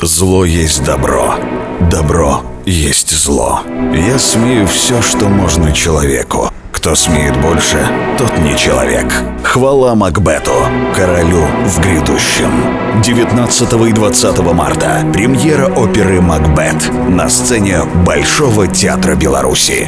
Зло есть добро. Добро есть зло. Я смею все, что можно человеку. Кто смеет больше, тот не человек. Хвала Макбету, королю в грядущем. 19 и 20 марта. Премьера оперы «Макбет» на сцене Большого театра Беларуси.